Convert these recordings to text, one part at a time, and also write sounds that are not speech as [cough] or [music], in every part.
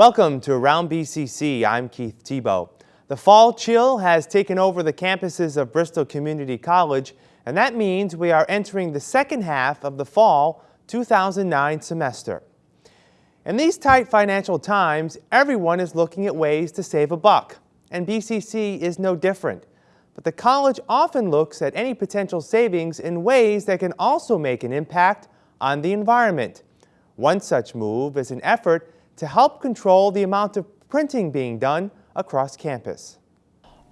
Welcome to Around BCC. I'm Keith Tebow. The fall chill has taken over the campuses of Bristol Community College, and that means we are entering the second half of the fall 2009 semester. In these tight financial times, everyone is looking at ways to save a buck, and BCC is no different. But the college often looks at any potential savings in ways that can also make an impact on the environment. One such move is an effort to help control the amount of printing being done across campus.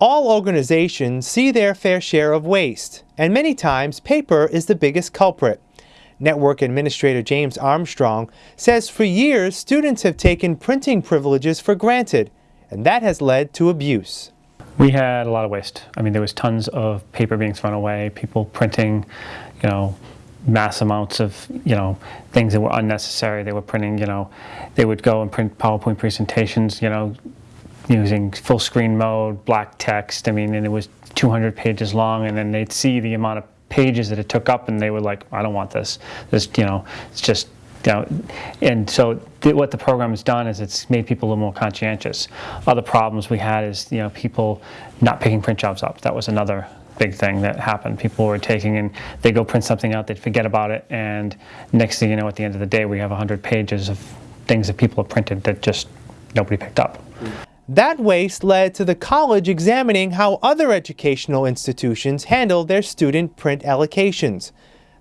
All organizations see their fair share of waste, and many times paper is the biggest culprit. Network Administrator James Armstrong says for years students have taken printing privileges for granted, and that has led to abuse. We had a lot of waste. I mean, there was tons of paper being thrown away, people printing, you know, mass amounts of, you know, things that were unnecessary. They were printing, you know, they would go and print PowerPoint presentations, you know, using full screen mode, black text. I mean, and it was 200 pages long, and then they'd see the amount of pages that it took up, and they were like, I don't want this. This, you know, it's just, you know, and so what the program has done is it's made people a little more conscientious. Other problems we had is, you know, people not picking print jobs up. That was another big thing that happened. People were taking and they go print something out, they'd forget about it, and next thing you know, at the end of the day, we have 100 pages of things that people have printed that just nobody picked up. That waste led to the college examining how other educational institutions handle their student print allocations.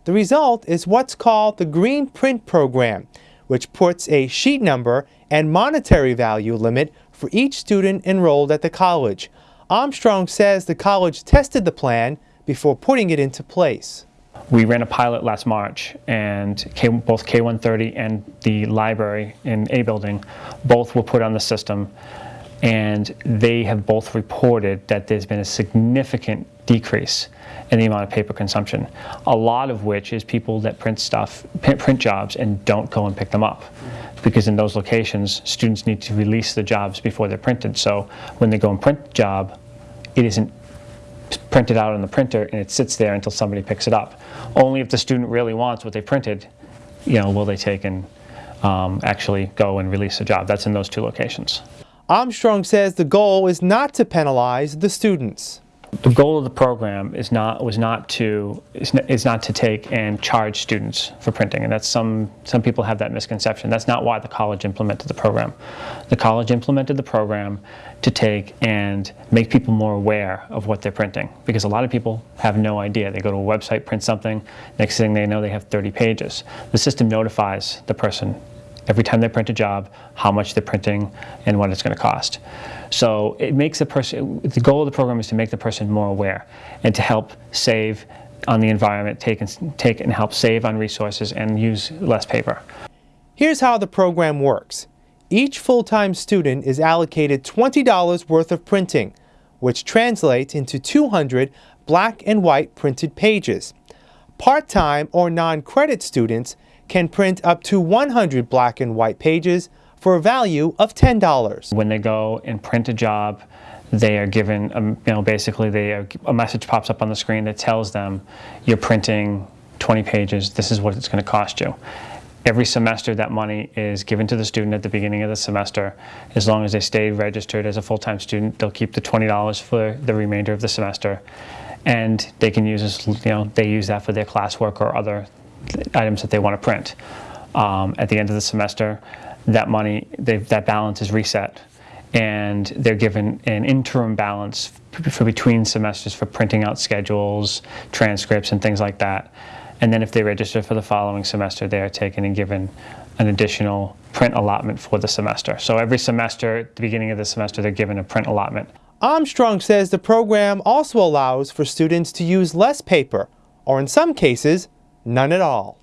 The result is what's called the Green Print Program, which puts a sheet number and monetary value limit for each student enrolled at the college. Armstrong says the college tested the plan before putting it into place. We ran a pilot last March and K, both K130 and the library in A building both were put on the system and they have both reported that there's been a significant decrease in the amount of paper consumption, a lot of which is people that print stuff, print jobs and don't go and pick them up. Because in those locations, students need to release the jobs before they're printed. So when they go and print the job, it isn't printed out on the printer and it sits there until somebody picks it up. Only if the student really wants what they printed, you know, will they take and um, actually go and release the job. That's in those two locations. Armstrong says the goal is not to penalize the students. The goal of the program is not was not to is, not to take and charge students for printing, and that's some some people have that misconception. That's not why the college implemented the program. The college implemented the program to take and make people more aware of what they're printing, because a lot of people have no idea. They go to a website, print something, next thing they know they have 30 pages. The system notifies the person every time they print a job, how much they're printing and what it's going to cost. So it makes the person, the goal of the program is to make the person more aware and to help save on the environment, take and, take and help save on resources and use less paper. Here's how the program works. Each full-time student is allocated $20 worth of printing, which translates into 200 black and white printed pages. Part-time or non-credit students can print up to 100 black and white pages for a value of $10. When they go and print a job, they are given, a, you know, basically they are, a message pops up on the screen that tells them you're printing 20 pages, this is what it's going to cost you. Every semester that money is given to the student at the beginning of the semester. As long as they stay registered as a full-time student, they'll keep the $20 for the remainder of the semester. And they can use this, you know, they use that for their classwork or other items that they want to print. Um, at the end of the semester, that money, that balance is reset and they're given an interim balance for between semesters for printing out schedules, transcripts, and things like that. And then if they register for the following semester, they are taken and given an additional print allotment for the semester. So every semester, at the beginning of the semester, they're given a print allotment. Armstrong says the program also allows for students to use less paper, or in some cases, none at all.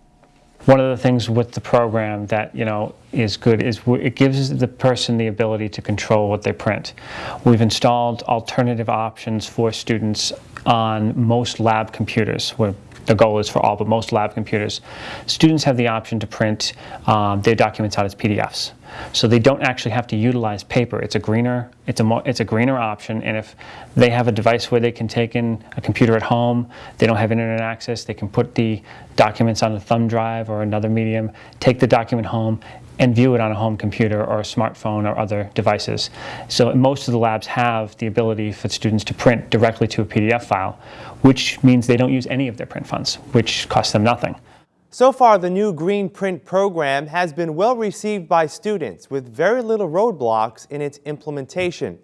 One of the things with the program that you know is good is it gives the person the ability to control what they print. We've installed alternative options for students on most lab computers where the goal is for all but most lab computers. Students have the option to print um, their documents out as PDFs. So they don't actually have to utilize paper. It's a greener, it's a it's a greener option. And if they have a device where they can take in a computer at home, they don't have internet access, they can put the documents on a thumb drive or another medium, take the document home, and view it on a home computer or a smartphone or other devices. So most of the labs have the ability for students to print directly to a PDF file, which means they don't use any of their print funds, which costs them nothing. So far, the new Green Print program has been well received by students with very little roadblocks in its implementation.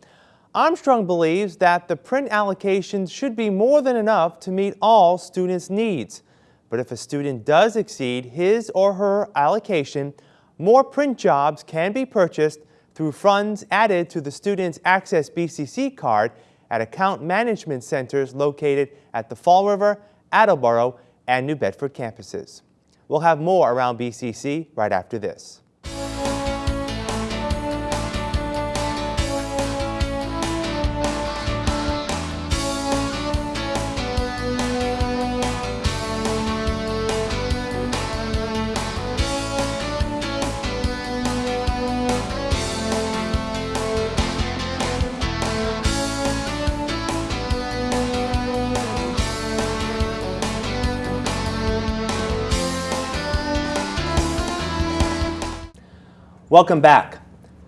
Armstrong believes that the print allocations should be more than enough to meet all students' needs. But if a student does exceed his or her allocation, more print jobs can be purchased through funds added to the student's Access BCC card at account management centers located at the Fall River, Attleboro, and New Bedford campuses. We'll have more around BCC right after this. Welcome back.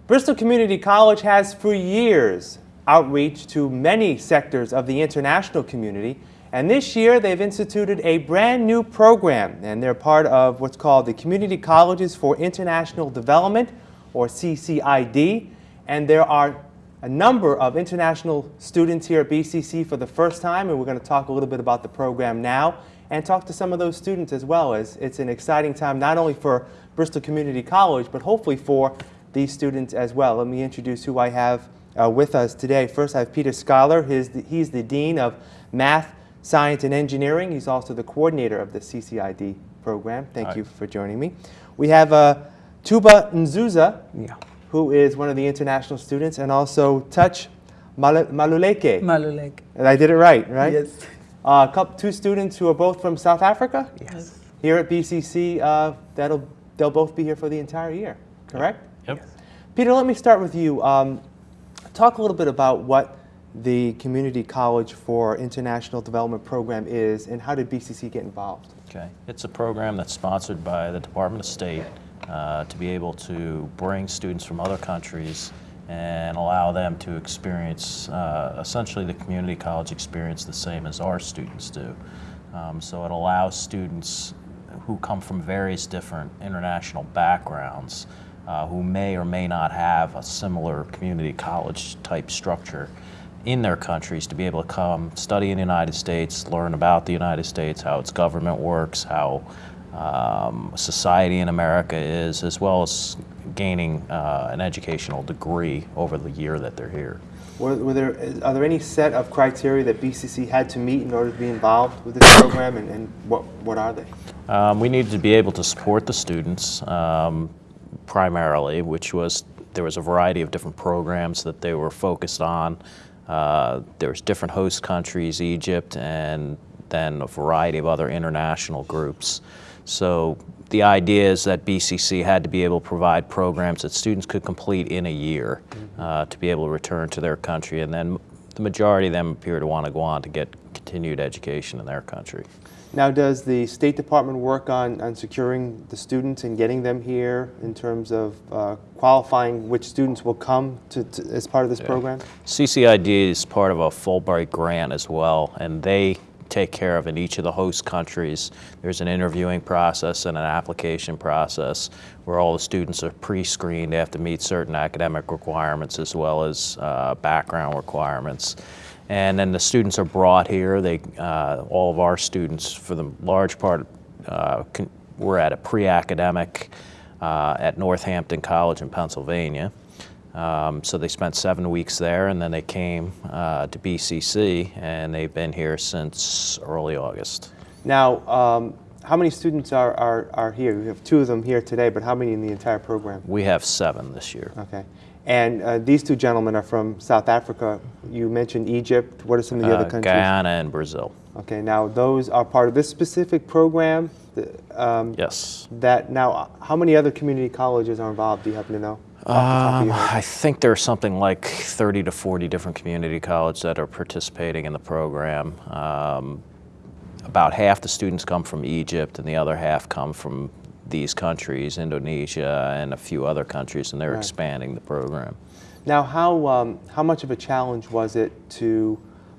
Bristol Community College has for years outreach to many sectors of the international community, and this year they've instituted a brand new program, and they're part of what's called the Community Colleges for International Development, or CCID, and there are a number of international students here at BCC for the first time, and we're going to talk a little bit about the program now and talk to some of those students as well as it's an exciting time not only for Bristol Community College, but hopefully for these students as well. Let me introduce who I have uh, with us today. First, I have Peter Schuyler. He's the, he's the Dean of Math, Science, and Engineering. He's also the coordinator of the CCID program. Thank Hi. you for joining me. We have uh, Tuba Nzuza, Yeah. who is one of the international students, and also Touch Mal- Maluleke. Malulek. And I did it right, right? Yes. Uh, couple, two students who are both from South Africa Yes. here at BCC. Uh, that'll they'll both be here for the entire year, correct? Yep. Peter, let me start with you. Um, talk a little bit about what the Community College for International Development program is, and how did BCC get involved? Okay. It's a program that's sponsored by the Department of State uh, to be able to bring students from other countries and allow them to experience uh, essentially the community college experience the same as our students do. Um, so it allows students who come from various different international backgrounds uh, who may or may not have a similar community college type structure in their countries to be able to come study in the United States, learn about the United States, how its government works, how um, society in America is, as well as gaining uh, an educational degree over the year that they're here. Were, were there are there any set of criteria that BCC had to meet in order to be involved with this program, and, and what what are they? Um, we needed to be able to support the students um, primarily, which was there was a variety of different programs that they were focused on. Uh, there was different host countries, Egypt, and then a variety of other international groups. So the idea is that BCC had to be able to provide programs that students could complete in a year uh, to be able to return to their country, and then the majority of them appear to want to go on to get continued education in their country. Now, does the State Department work on, on securing the students and getting them here in terms of uh, qualifying which students will come to, to, as part of this program? CCID is part of a Fulbright grant as well, and they take care of in each of the host countries. There's an interviewing process and an application process where all the students are pre-screened. They have to meet certain academic requirements as well as uh, background requirements. And then the students are brought here. They, uh, all of our students, for the large part, uh, con- were at a pre-academic uh, at Northampton College in Pennsylvania. Um, so they spent seven weeks there, and then they came uh, to BCC, and they've been here since early August. Now, um, how many students are, are, are here? We have two of them here today, but how many in the entire program? We have seven this year. Okay. And uh, these two gentlemen are from South Africa. You mentioned Egypt. What are some of the Uh, other countries? Guyana and Brazil. Okay, now those are part of this specific program. um, Yes. That now, how many other community colleges are involved? Do you happen to know? off the top of Um. I think there's something like 30 to 40 different community colleges that are participating in the program. Um, about half the students come from Egypt, and the other half come from these countries, Indonesia and a few other countries, and they're Right. expanding the program. Now, how, um, how much of a challenge was it to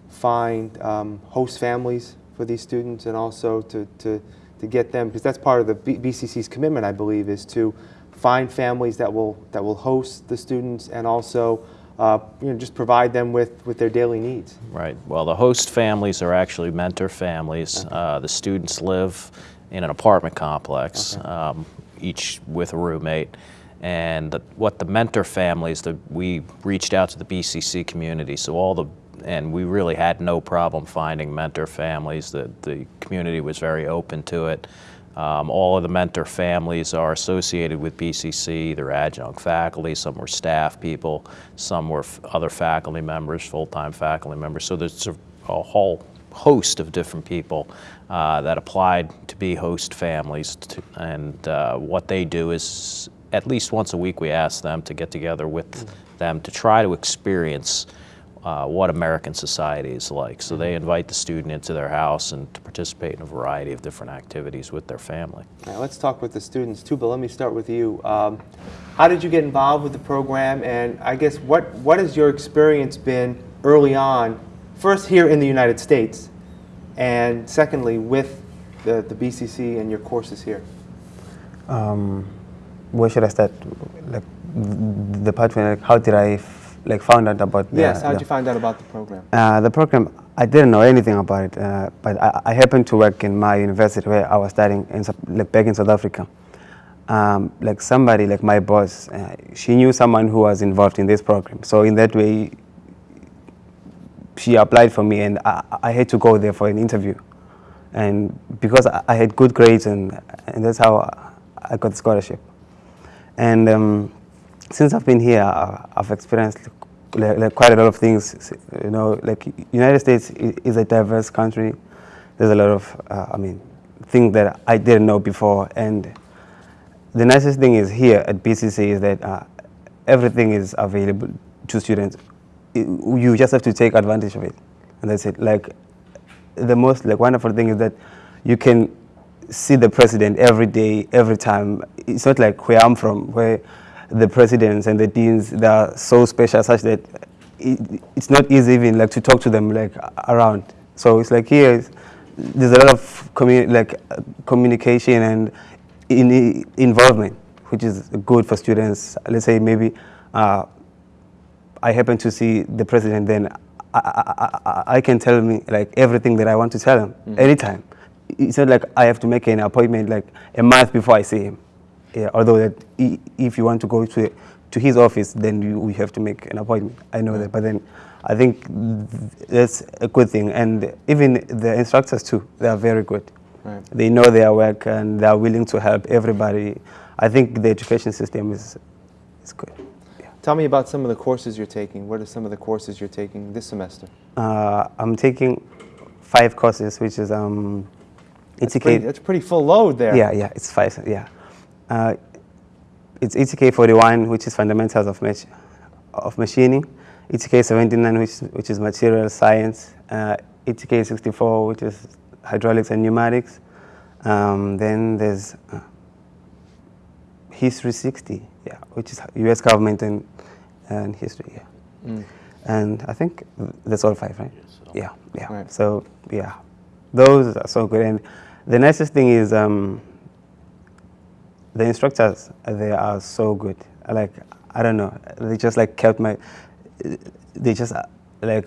find um, host families for these students and also to, to, to get them, because that's part of the B- BCC's commitment, I believe, is to find families that will, that will host the students and also uh, you know, just provide them with, with their daily needs. Right. Well, the host families are actually mentor families. Uh, the students live in an apartment complex, um, each with a roommate. And the, what the mentor families, the, we reached out to the BCC community, so all the, and we really had no problem finding mentor families. The, the community was very open to it. Um, all of the mentor families are associated with BCC. They're adjunct faculty, some were staff people, some were f- other faculty members, full-time faculty members. So there's a, a whole host of different people uh, that applied to be host families. To, and uh, what they do is at least once a week we ask them to get together with them to try to experience uh, what American society is like. So they invite the student into their house and to participate in a variety of different activities with their family. Now, let's talk with the students too, but let me start with you. Um, how did you get involved with the program? And I guess what, what has your experience been early on, first here in the United States, and secondly with the, the BCC and your courses here? um, where should I start? Like the part where like, how did I f- like found out about the, yes, how did you find out about the program? uh, the program? I didn't know anything about it, uh, but I, I happened to work in my university where I was studying in like back in South Africa. Um, like somebody, like my boss, uh, she knew someone who was involved in this program. So in that way, she applied for me, and I, I had to go there for an interview. And because I, I had good grades, and and that's how I got the scholarship. And um, since I've been here, I've experienced like, like quite a lot of things. You know, like United States is a diverse country. There's a lot of, uh, I mean, things that I didn't know before. And the nicest thing is here at BCC is that uh, everything is available to students. You just have to take advantage of it, and that's it. Like the most like wonderful thing is that you can see the president every day, every time. It's not like where I'm from, where the presidents and the deans they are so special, such that it, it's not easy even like to talk to them like around. So it's like here, there's a lot of like uh, communication and in, involvement, which is good for students. Let's say maybe. Uh, I happen to see the president, then I, I, I, I can tell me like everything that I want to tell him mm. anytime. It's not like I have to make an appointment like a month before I see him. Yeah, although that if you want to go to to his office, then you, we have to make an appointment. I know that, mm. but then I think th- that's a good thing. And even the instructors too, they are very good. Right. They know their work and they are willing to help everybody. I think the education system is is good. Tell me about some of the courses you're taking. What are some of the courses you're taking this semester? Uh, I'm taking five courses, which is um, That's ETK. pretty, that's pretty full load there. yeah, yeah, it's five. Yeah, uh, it's ETK 41, which is fundamentals of mach- of machining. ETK 79, which which is material science. Uh, ETK 64, which is hydraulics and pneumatics. Um, then there's uh, History 60, yeah, which is U.S. government and, and history. Yeah. Mm. and I think that's all five, right? Yeah, yeah. Right. So yeah, those are so good. And the nicest thing is um, the instructors. They are so good. Like I don't know, they just like kept my. They just like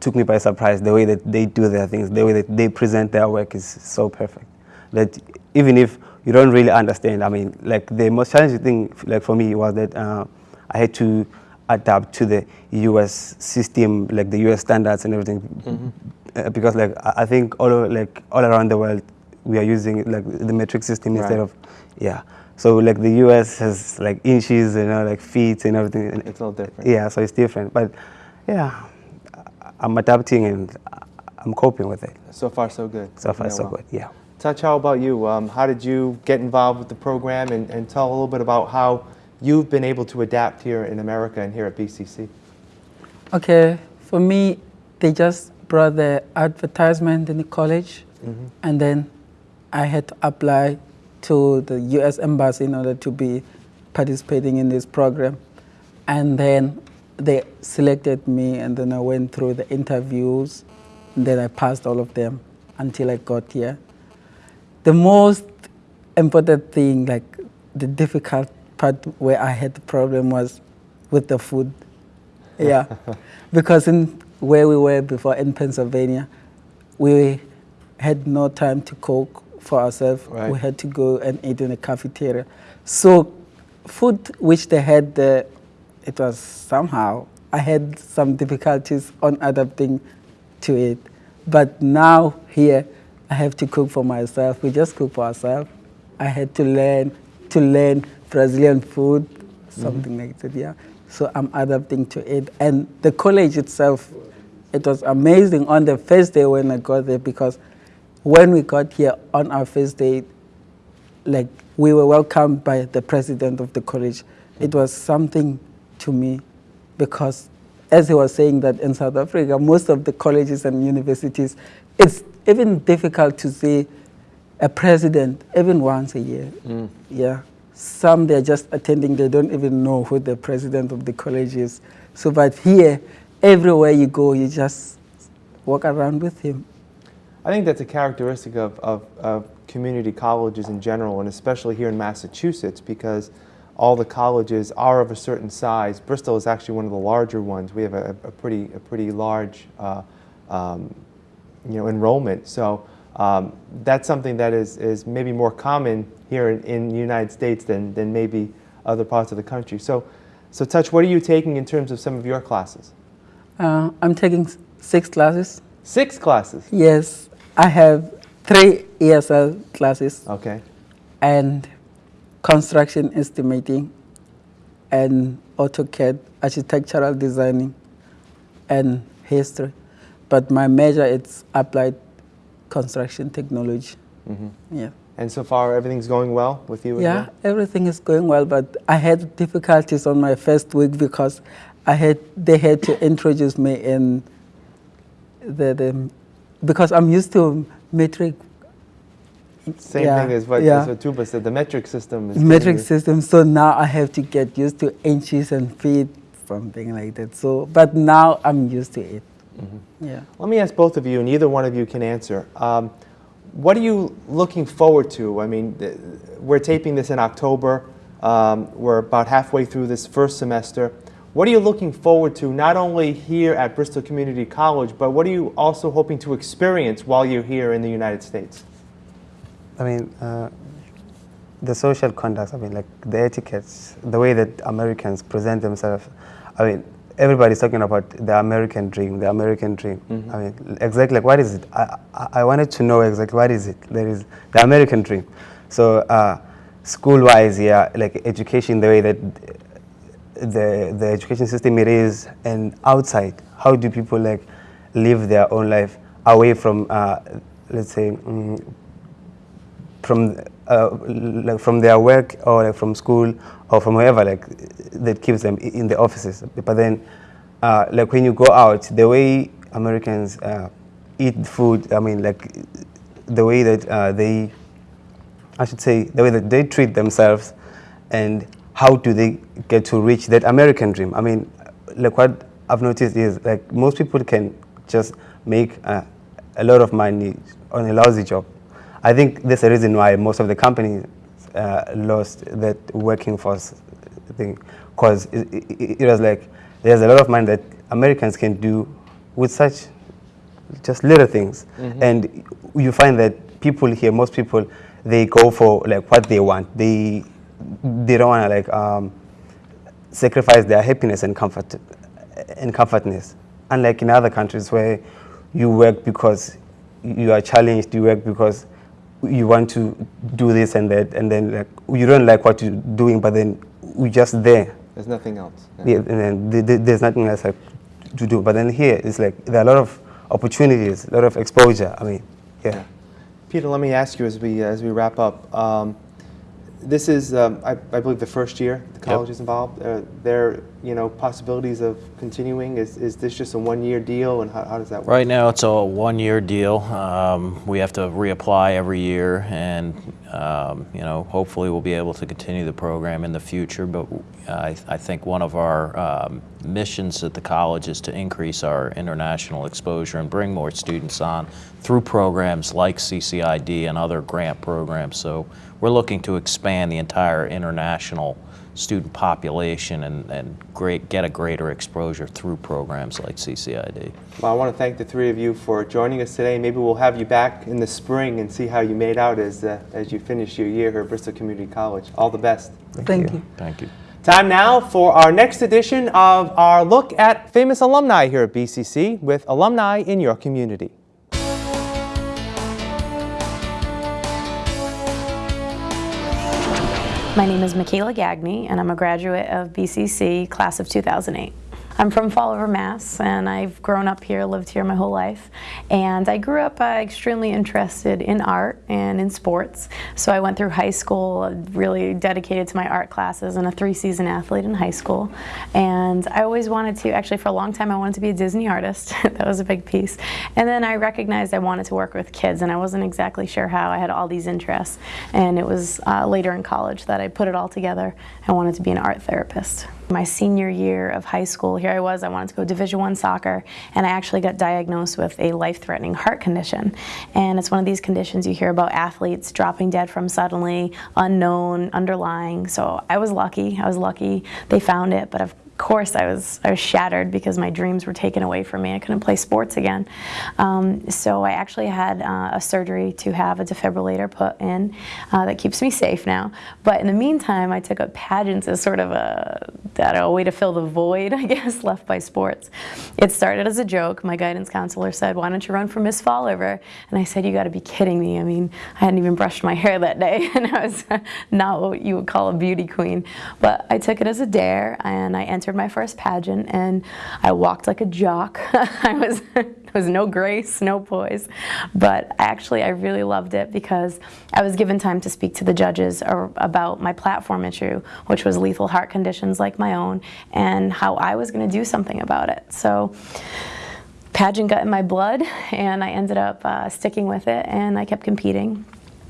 took me by surprise. The way that they do their things, the way that they present their work is so perfect. That even if you don't really understand, I mean, like the most challenging thing, like for me, was that uh, I had to adapt to the U.S. system, like the U.S. standards and everything, uh, because like I think all like all around the world we are using like the metric system Right. instead of yeah. So like the U.S. has like inches, you know, like feet and everything. and- It's all different. Yeah, so it's different, but yeah, I'm adapting and I'm coping with it. So far, so good. So far, so well. good. Yeah. Touch, how about you? Um, how did you get involved with the program and, and tell a little bit about how you've been able to adapt here in America and here at BCC? Okay, for me, they just brought the advertisement in the college, and then I had to apply to the U.S. Embassy in order to be participating in this program. And then they selected me, and then I went through the interviews, and then I passed all of them until I got here. The most important thing, like the difficult part where I had the problem was with the food. Yeah, [laughs] because in where we were before in Pennsylvania, we had no time to cook for ourselves. Right. We had to go and eat in the cafeteria. So, food which they had there, it was somehow I had some difficulties on adapting to it. But now here, I have to cook for myself. We just cook for ourselves. I had to learn to learn Brazilian food, something mm-hmm. like that. Yeah. So I'm adapting to it, and the college itself, it was amazing on the first day when I got there because when we got here on our first day, like we were welcomed by the president of the college. It was something to me because as he was saying that in South Africa, most of the colleges and universities, it's even difficult to see a president even once a year. Yeah. Some they're just attending, they don't even know who the president of the college is. So, but here, everywhere you go, you just walk around with him. I think that's a characteristic of, of, of community colleges in general, and especially here in Massachusetts, because all the colleges are of a certain size. Bristol is actually one of the larger ones. We have a, a pretty, a pretty large, uh, um, you know, enrollment. So um, that's something that is, is maybe more common here in, in the United States than, than maybe other parts of the country. So, so Touch, what are you taking in terms of some of your classes? Uh, I'm taking six classes. Six classes. Yes, I have three ESL classes Okay. and construction estimating and AutoCAD, architectural designing and history. But my major is applied construction technology. Mm-hmm. Yeah. And so far, everything's going well with you? Yeah, well? everything is going well, but I had difficulties on my first week because I had they had to introduce me in the, the because I'm used to metric Same Yeah, thing as what, yeah. as what Tuba said. The metric system is metric system. So now I have to get used to inches and feet, something like that. So, but now I'm used to it. Mm-hmm. Yeah. Let me ask both of you, and either one of you can answer. Um, what are you looking forward to? I mean, th- we're taping this in October. Um, we're about halfway through this first semester. What are you looking forward to, not only here at Bristol Community College, but what are you also hoping to experience while you're here in the United States? I mean, uh, the social conduct, I mean, like the etiquettes, the way that Americans present themselves. I mean, everybody's talking about the American dream, the American dream. I mean, exactly like what is it? I, I, I wanted to know exactly what is it. There is the American dream. So, uh, school-wise, yeah, like education, the way that the the education system it is, and outside, how do people like live their own life away from, uh, let's say, mm, from uh, like from their work or like from school or from wherever like that keeps them in the offices. But then uh, like when you go out the way americans uh, eat food i mean like the way that uh, they i should say the way that they treat themselves and how do they get to reach that american dream. I mean like what i've noticed is like most people can just make uh, a lot of money on a lousy job I think that's the reason why most of the companies uh, lost that working force thing, because it, it, it was like there's a lot of money that Americans can do with such just little things, and you find that people here, most people, they go for like what they want. They they don't want to like um, sacrifice their happiness and comfort and comfortness. Unlike in other countries where you work because you are challenged, you work because you want to do this and that, and then like you don't like what you're doing, but then you're just there. There's nothing else. Yeah, and then th- th- there's nothing else like to do. But then here, it's like there are a lot of opportunities, a lot of exposure. I mean, yeah. Peter, let me ask you as we as we wrap up. Um, this is, um, I, I believe, the first year the college is involved. Are there, you know, possibilities of continuing? Is, is this just a one-year deal, and how, how does that work? Right now, it's a one-year deal. Um, we have to reapply every year, and um, you know, hopefully, we'll be able to continue the program in the future. But I, I think one of our um, missions at the college is to increase our international exposure and bring more students on through programs like CCID and other grant programs. So we're looking to expand the entire international student population and, and great, get a greater exposure through programs like CCID. Well, I want to thank the three of you for joining us today. Maybe we'll have you back in the spring and see how you made out as, uh, as you finish your year here at Bristol Community College. All the best. Thank you. Thank you. Time now for our next edition of our look at famous alumni here at BCC with alumni in your community. My name is Michaela Gagne, and I'm a graduate of BCC, class of 2008. I'm from Fall River, Mass, and I've grown up here, lived here my whole life. And I grew up uh, extremely interested in art and in sports. So I went through high school uh, really dedicated to my art classes and a three-season athlete in high school. And I always wanted to, actually for a long time, I wanted to be a Disney artist. [laughs] that was a big piece. And then I recognized I wanted to work with kids, and I wasn't exactly sure how. I had all these interests. And it was uh, later in college that I put it all together. I wanted to be an art therapist. My senior year of high school, here I was, I wanted to go Division One soccer, and I actually got diagnosed with a life-threatening heart condition. And it's one of these conditions you hear about athletes dropping dead from suddenly, unknown, underlying. So I was lucky. I was lucky they found it, but of course I was, I was shattered because my dreams were taken away from me. I couldn't play sports again. Um, so I actually had uh, a surgery to have a defibrillator put in uh, that keeps me safe now. But in the meantime, I took up pageants as sort of a, know, a way to fill the void, [laughs] I guess, left by sports. It started as a joke. My guidance counselor said, why don't you run for Miss Fall River? And I said, you gotta be kidding me. I mean, I hadn't even brushed my [laughs] hair that day [laughs] and I was not what you would call a beauty queen. But I took it as a dare and I entered my first pageant and I walked like a jock. [laughs] I was, there [laughs] was no grace, no poise, but actually I really loved it because I was given time to speak to the judges about my platform issue, which was lethal heart conditions like my own, and how I was going to do something about it. So pageant got in my blood [laughs] and I ended up uh, sticking with it and I kept competing.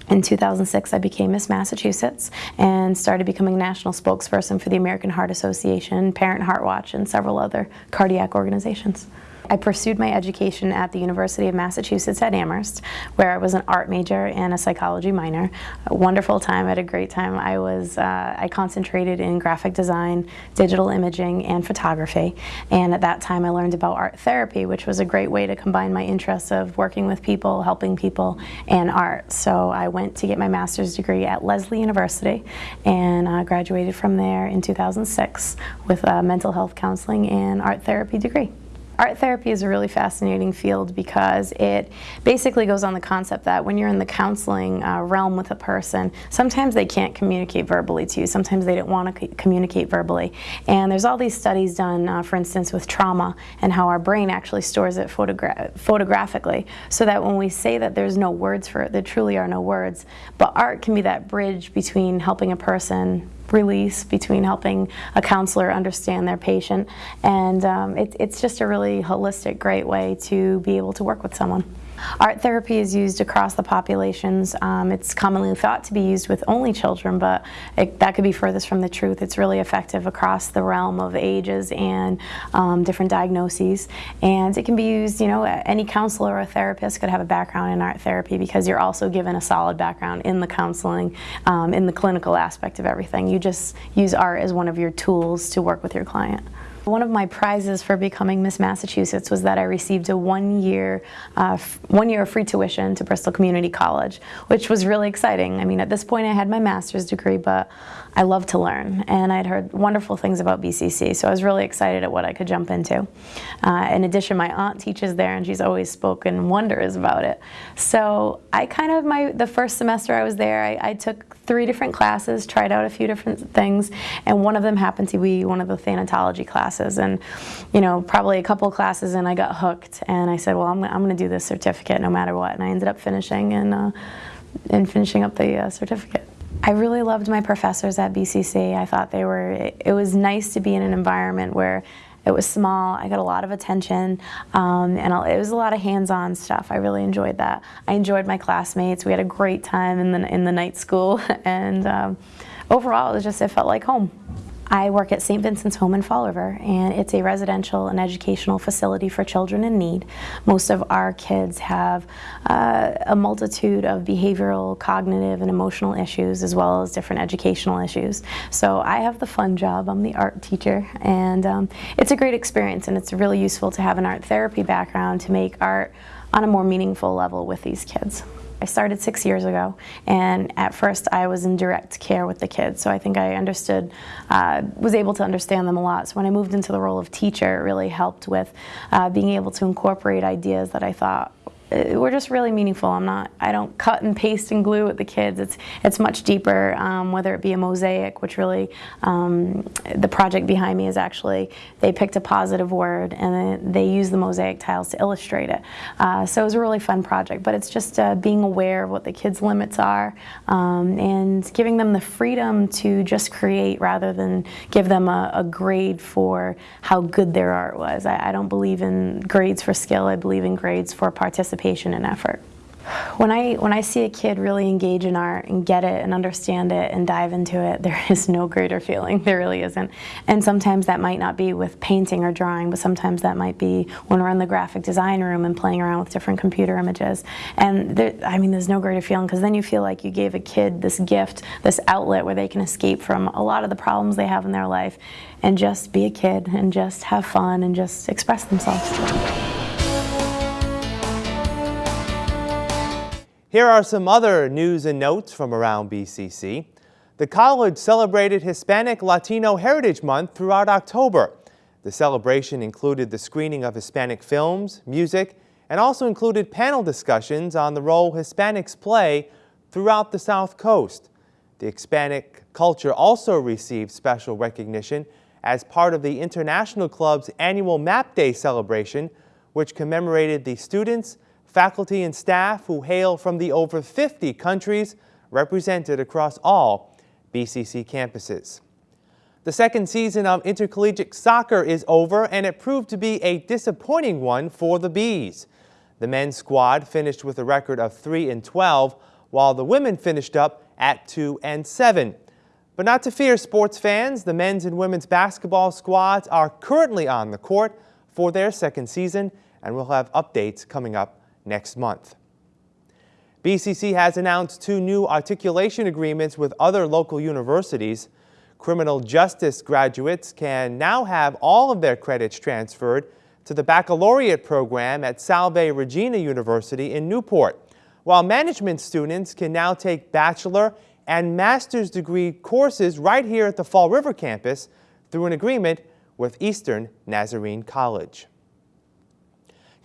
In 2006, I became Miss Massachusetts and started becoming national spokesperson for the American Heart Association, Parent Heart Watch, and several other cardiac organizations. I pursued my education at the University of Massachusetts at Amherst, where I was an art major and a psychology minor. A wonderful time, I had a great time. I was, uh, I concentrated in graphic design, digital imaging, and photography. And at that time, I learned about art therapy, which was a great way to combine my interests of working with people, helping people, and art. So I went to get my master's degree at Lesley University and uh, graduated from there in 2006 with a mental health counseling and art therapy degree. Art therapy is a really fascinating field because it basically goes on the concept that when you're in the counseling uh, realm with a person, sometimes they can't communicate verbally to you, sometimes they don't want to communicate verbally. And there's all these studies done, uh, for instance, with trauma and how our brain actually stores it photogra photographically so that when we say that there's no words for it, there truly are no words. But art can be that bridge between helping a person release between helping a counselor understand their patient. And um, it, it's just a really holistic, great way to be able to work with someone. Art therapy is used across the populations. Um, it's commonly thought to be used with only children, but it, that could be furthest from the truth. It's really effective across the realm of ages and um, different diagnoses. And it can be used, you know, any counselor or therapist could have a background in art therapy because you're also given a solid background in the counseling, um, in the clinical aspect of everything. You just use art as one of your tools to work with your client. One of my prizes for becoming Miss Massachusetts was that I received a one-year uh, one year of free tuition to Bristol Community College, which was really exciting. I mean, at this point I had my master's degree, but I love to learn, and I'd heard wonderful things about BCC, so I was really excited at what I could jump into. Uh, in addition, my aunt teaches there, and she's always spoken wonders about it. So I kind of, my the first semester I was there, I, I took three different classes, tried out a few different things, and one of them happened to be one of the thanatology classes. And, you know, probably a couple classes and I got hooked, and I said, well, I'm, I'm going to do this certificate no matter what. And I ended up finishing and, uh, and finishing up the uh, certificate. I really loved my professors at BCC. I thought they were, it was nice to be in an environment where it was small, I got a lot of attention, um, and it was a lot of hands-on stuff. I really enjoyed that. I enjoyed my classmates. We had a great time in the, in the night school, [laughs] and um, overall, it was just, it felt like home. I work at St. Vincent's Home in Fall River, and it's a residential and educational facility for children in need. Most of our kids have uh, a multitude of behavioral, cognitive, and emotional issues, as well as different educational issues. So I have the fun job. I'm the art teacher, and um, it's a great experience, and it's really useful to have an art therapy background to make art on a more meaningful level with these kids. I started six years ago, and at first I was in direct care with the kids, so I think I understood, uh, was able to understand them a lot. So when I moved into the role of teacher, it really helped with uh, being able to incorporate ideas that I thought we're just really meaningful. I'm not, I don't cut and paste and glue with the kids. It's, it's much deeper, um, whether it be a mosaic, which really, um, the project behind me is actually, they picked a positive word and they use the mosaic tiles to illustrate it. Uh, so it was a really fun project, but it's just uh, being aware of what the kids' limits are um, and giving them the freedom to just create rather than give them a, a grade for how good their art was. I, I don't believe in grades for skill. I believe in grades for participation participation and effort. When I, when I see a kid really engage in art and get it and understand it and dive into it, [laughs] there is no greater feeling. There really isn't. And sometimes that might not be with painting or drawing, but sometimes that might be when we're in the graphic design room and playing around with different computer images. And there, I mean, there's no greater feeling because then you feel like you gave a kid this gift, this outlet where they can escape from a lot of the problems they have in their life and just be a kid and just have fun and just express themselves. Here are some other news and notes from around BCC. The college celebrated Hispanic Latino Heritage Month throughout October. The celebration included the screening of Hispanic films, music, and also included panel discussions on the role Hispanics play throughout the South Coast. The Hispanic culture also received special recognition as part of the International Club's annual Map Day celebration, which commemorated the students, faculty and staff who hail from the over 50 countries represented across all BCC campuses. The second season of intercollegiate soccer is over and it proved to be a disappointing one for the Bees. The men's squad finished with a record of 3 and 12 while the women finished up at 2 and 7. But not to fear sports fans, the men's and women's basketball squads are currently on the court for their second season and we'll have updates coming up next month. BCC has announced two new articulation agreements with other local universities. Criminal justice graduates can now have all of their credits transferred to the baccalaureate program at Salve Regina University in Newport, while management students can now take bachelor and master's degree courses right here at the Fall River campus through an agreement with Eastern Nazarene College.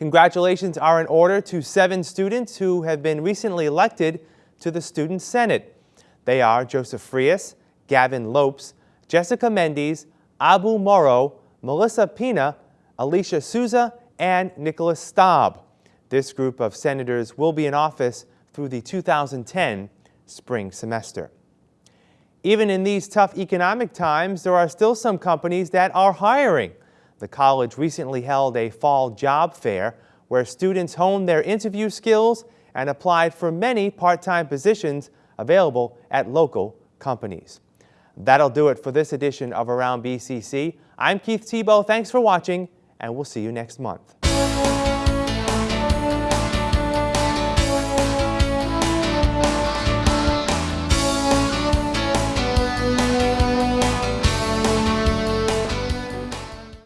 Congratulations are in order to seven students who have been recently elected to the Student Senate. They are Joseph Frias, Gavin Lopes, Jessica Mendes, Abu Morrow, Melissa Pina, Alicia Souza, and Nicholas Staub. This group of senators will be in office through the 2010 spring semester. Even in these tough economic times, there are still some companies that are hiring. The college recently held a fall job fair where students honed their interview skills and applied for many part-time positions available at local companies. That'll do it for this edition of Around BCC. I'm Keith Tebow. Thanks for watching, and we'll see you next month.